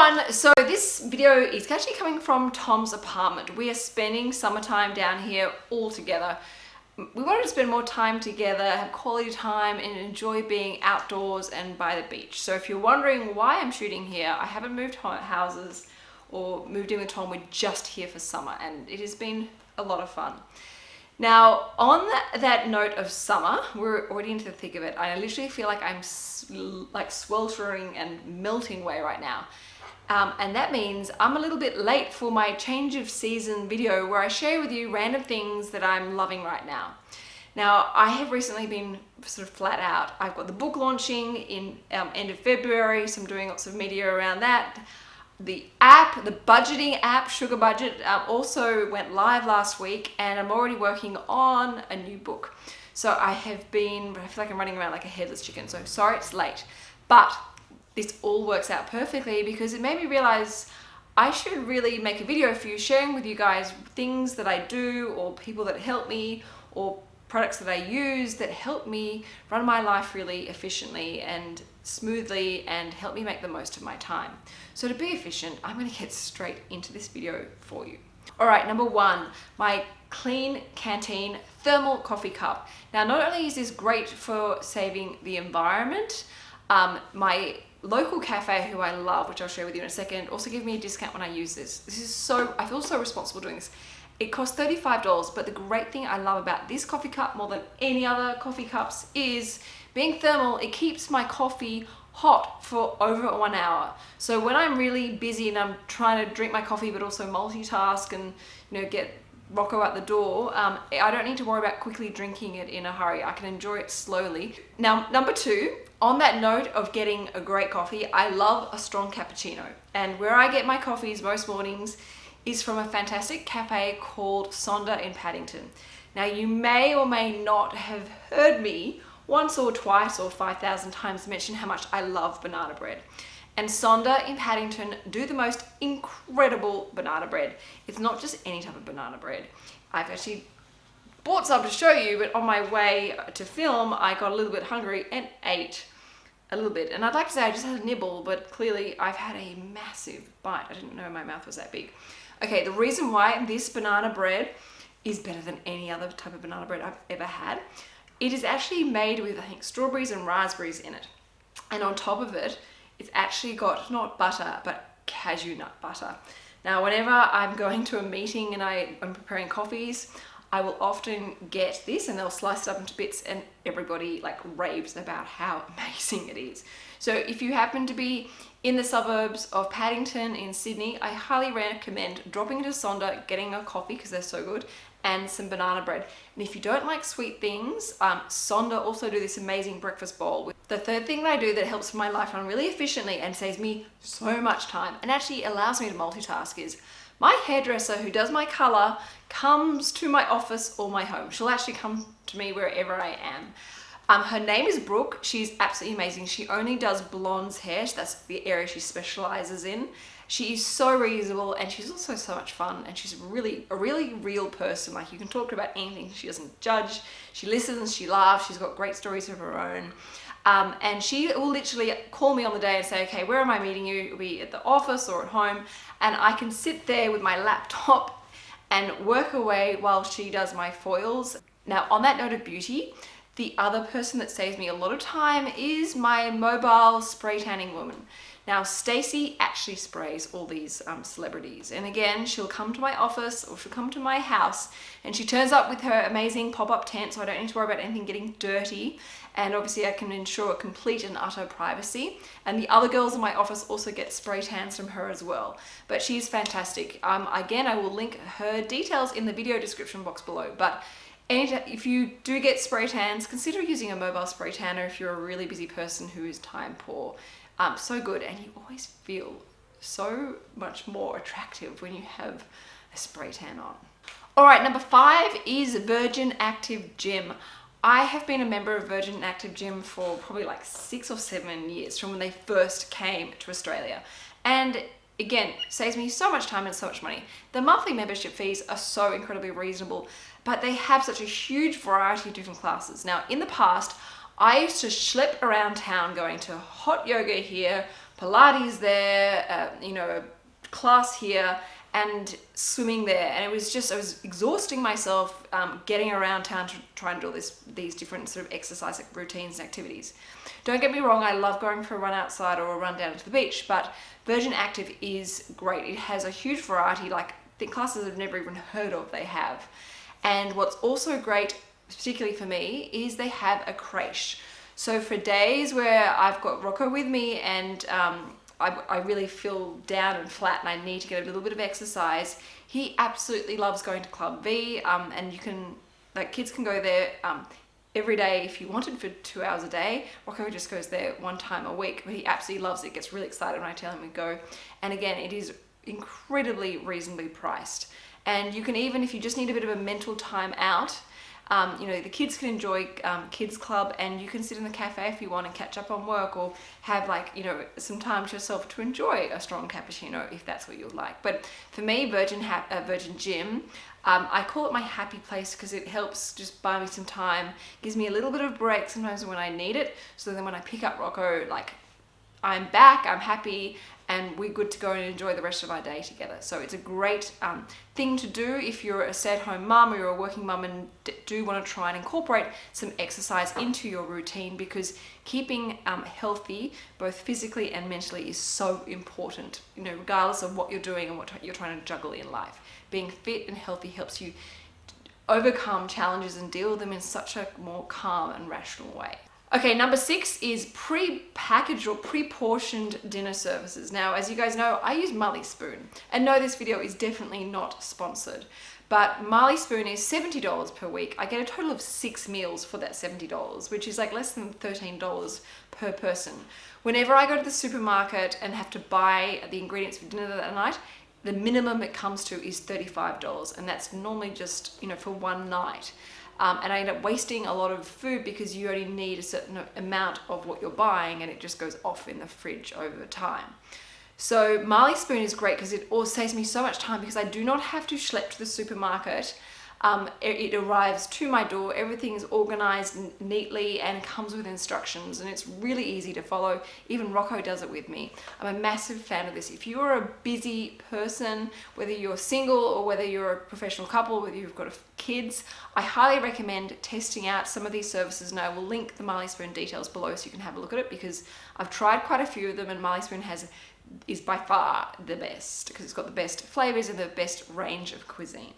everyone, so this video is actually coming from Tom's apartment. We are spending summertime down here all together. We wanted to spend more time together, have quality time and enjoy being outdoors and by the beach. So if you're wondering why I'm shooting here, I haven't moved houses or moved in with Tom, we're just here for summer and it has been a lot of fun. Now, on that, note of summer, we're already into the thick of it. I literally feel like I'm like sweltering and melting away right now. Um, and that means I'm a little bit late for my change of season video where I share with you random things that I'm loving right now. Now, I have recently been sort of flat out. I've got the book launching in um, end of February, so I'm doing lots of media around that. The app, the budgeting app, Sugar Budget, uh, also went live last week and I'm already working on a new book. So I have been, I feel like I'm running around like a headless chicken, so sorry it's late. But this all works out perfectly because it made me realize I should really make a video for you sharing with you guys things that I do or people that help me or products that I use that help me run my life really efficiently and smoothly and help me make the most of my time. So to be efficient, I'm gonna get straight into this video for you. All right, number one, my Klean Kanteen thermal coffee cup. Now, not only is this great for saving the environment, um, my local cafe who I love, which I'll share with you in a second, also give me a discount when I use this. This is so, I feel so responsible doing this. It costs $35, but the great thing I love about this coffee cup more than any other coffee cups is being thermal, it keeps my coffee hot for over one hour. So when I'm really busy and I'm trying to drink my coffee but also multitask and you know get Rocco at the door, um, I don't need to worry about quickly drinking it in a hurry. I can enjoy it slowly. Now, number two, on that note of getting a great coffee, I love a strong cappuccino. And where I get my coffees most mornings is from a fantastic cafe called Sonder in Paddington. Now you may or may not have heard me once or twice or 5,000 times mention how much I love banana bread. And Sonder in Paddington do the most incredible banana bread. It's not just any type of banana bread. I've actually bought some to show you, but on my way to film, I got a little bit hungry and ate a little bit. And I'd like to say I just had a nibble, but clearly I've had a massive bite. I didn't know my mouth was that big. Okay, the reason why this banana bread is better than any other type of banana bread I've ever had, it is actually made with, I think, strawberries and raspberries in it. And on top of it, it's actually got not butter, but cashew nut butter. Now, whenever I'm going to a meeting and I, am preparing coffees, I will often get this and they'll slice it up into bits and everybody like raves about how amazing it is. So if you happen to be in the suburbs of Paddington in Sydney, I highly recommend dropping into Sonder, getting a coffee because they're so good, and some banana bread. And if you don't like sweet things, um, Sonder also do this amazing breakfast bowl. The third thing that I do that helps my life run really efficiently and saves me so much time and actually allows me to multitask is my hairdresser who does my color comes to my office or my home. She'll actually come to me wherever I am. Um, her name is Brooke. She's absolutely amazing. She only does blondes hair. That's the area she specializes in. She is so reasonable and she's also so much fun and she's really a really real person. Like you can talk about anything. She doesn't judge. She listens, she laughs. She's got great stories of her own. Um, and she will literally call me on the day and say, okay, where am I meeting you? It'll be at the office or at home. And I can sit there with my laptop and work away while she does my foils. Now, on that note of beauty, the other person that saves me a lot of time is my mobile spray tanning woman. Now, Stacy actually sprays all these um, celebrities. And again, she'll come to my office or she'll come to my house and she turns up with her amazing pop-up tent so I don't need to worry about anything getting dirty. And obviously I can ensure a complete and utter privacy. And the other girls in my office also get spray tans from her as well. But she's fantastic. Um, again, I will link her details in the video description box below. But if you do get spray tans, consider using a mobile spray tanner if you're a really busy person who is time poor. Um, so good and you always feel so much more attractive when you have a spray tan on. All right, number five is Virgin Active Gym. I have been a member of Virgin Active Gym for probably like six or seven years from when they first came to Australia. And again, saves me so much time and so much money. The monthly membership fees are so incredibly reasonable but they have such a huge variety of different classes. Now, in the past, I used to schlep around town going to hot yoga here, Pilates there, uh, you know, class here and swimming there. And it was just I was exhausting myself um, getting around town to try and do all this these different sort of exercise routines and activities. Don't get me wrong I love going for a run outside or a run down to the beach but Virgin Active is great. It has a huge variety like the classes I've never even heard of they have. And what's also great particularly for me is they have a creche so for days where I've got Rocco with me and um, I, I really feel down and flat and I need to get a little bit of exercise, he absolutely loves going to Club V um, and you can, like kids can go there um, every day if you wanted for two hours a day. Rocco just goes there one time a week, but he absolutely loves it, gets really excited when I tell him to go. And again, it is incredibly reasonably priced. And you can even, if you just need a bit of a mental time out, um, you know, the kids can enjoy um, kids club and you can sit in the cafe if you want and catch up on work or have like, you know, some time to yourself to enjoy a strong cappuccino if that's what you like. But for me, Virgin, ha uh, Virgin Gym, um, I call it my happy place because it helps just buy me some time, gives me a little bit of break sometimes when I need it. So then when I pick up Rocco, like I'm back, I'm happy, and we're good to go and enjoy the rest of our day together. So it's a great um, thing to do if you're a stay-at-home mum or you're a working mum and do want to try and incorporate some exercise into your routine because keeping um, healthy, both physically and mentally, is so important, you know, regardless of what you're doing and what you're trying to juggle in life. Being fit and healthy helps you overcome challenges and deal with them in such a more calm and rational way. Okay, number six is pre-packaged or pre-portioned dinner services. Now, as you guys know, I use Marley Spoon. And no, this video is definitely not sponsored. But Marley Spoon is $70 per week. I get a total of six meals for that $70, which is like less than $13 per person. Whenever I go to the supermarket and have to buy the ingredients for dinner that night, the minimum it comes to is $35 and that's normally just, you know, for one night um, and I end up wasting a lot of food because you only need a certain amount of what you're buying and it just goes off in the fridge over time. So Marley Spoon is great because it all saves me so much time because I do not have to schlep to the supermarket um, it, it, arrives to my door, everything is organized neatly and comes with instructions and it's really easy to follow. Even Rocco does it with me. I'm a massive fan of this. If you're a busy person, whether you're single or whether you're a professional couple, whether you've got kids, I highly recommend testing out some of these services and I will link the Marley Spoon details below so you can have a look at it because I've tried quite a few of them and Marley Spoon has is by far the best because it's got the best flavors and the best range of cuisine.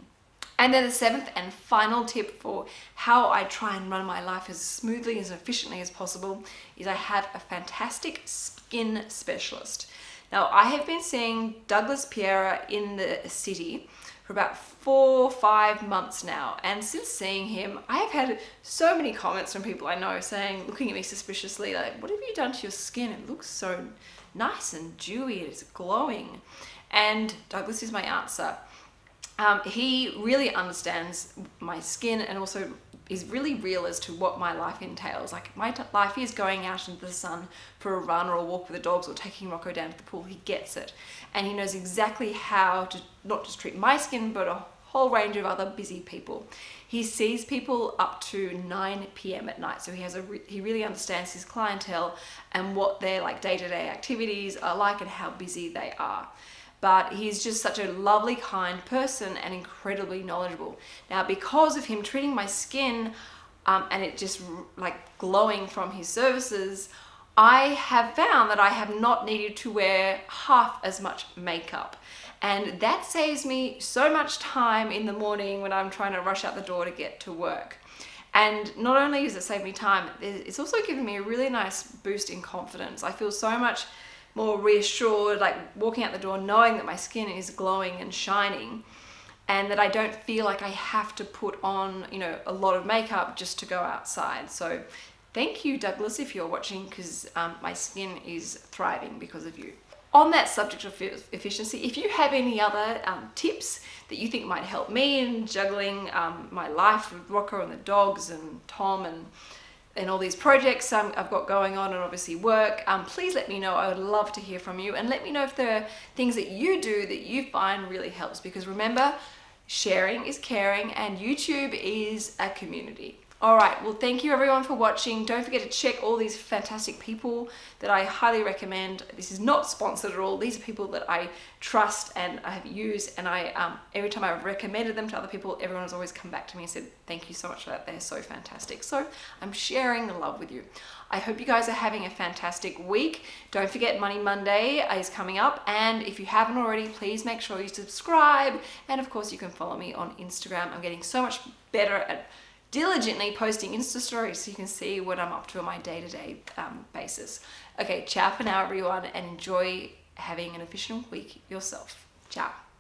And then the seventh and final tip for how I try and run my life as smoothly as efficiently as possible is I have a fantastic skin specialist. Now I have been seeing Douglas Piera in the city for about four, or five months now. And since seeing him, I have had so many comments from people I know saying, looking at me suspiciously, like, what have you done to your skin? It looks so nice and dewy, it's glowing. And Douglas is my answer. Um, he really understands my skin and also is really real as to what my life entails. Like my life is going out into the sun for a run or a walk with the dogs or taking Rocco down to the pool. He gets it. And he knows exactly how to not just treat my skin, but a whole range of other busy people. He sees people up to 9 p.m. at night. So he has a re he really understands his clientele and what their like day-to-day -day activities are like and how busy they are but he's just such a lovely, kind person and incredibly knowledgeable. Now, because of him treating my skin um, and it just like glowing from his services, I have found that I have not needed to wear half as much makeup. And that saves me so much time in the morning when I'm trying to rush out the door to get to work. And not only does it save me time, it's also given me a really nice boost in confidence. I feel so much more reassured, like walking out the door knowing that my skin is glowing and shining and that I don't feel like I have to put on, you know, a lot of makeup just to go outside. So thank you, Douglas, if you're watching, because um, my skin is thriving because of you. On that subject of efficiency, if you have any other um, tips that you think might help me in juggling um, my life with Rocco and the dogs and Tom and and all these projects um, I've got going on and obviously work, um, please let me know. I would love to hear from you and let me know if there are things that you do that you find really helps because remember, sharing is caring and YouTube is a community. All right, well, thank you everyone for watching. Don't forget to check all these fantastic people that I highly recommend. This is not sponsored at all. These are people that I trust and I have used and I um, every time I've recommended them to other people, everyone has always come back to me and said, thank you so much for that. They're so fantastic. So I'm sharing the love with you. I hope you guys are having a fantastic week. Don't forget Money Monday is coming up. And if you haven't already, please make sure you subscribe. And of course, you can follow me on Instagram. I'm getting so much better at diligently posting Insta stories so you can see what I'm up to on my day-to-day -day, um, basis. Okay, ciao for now everyone and enjoy having an efficient week yourself. Ciao.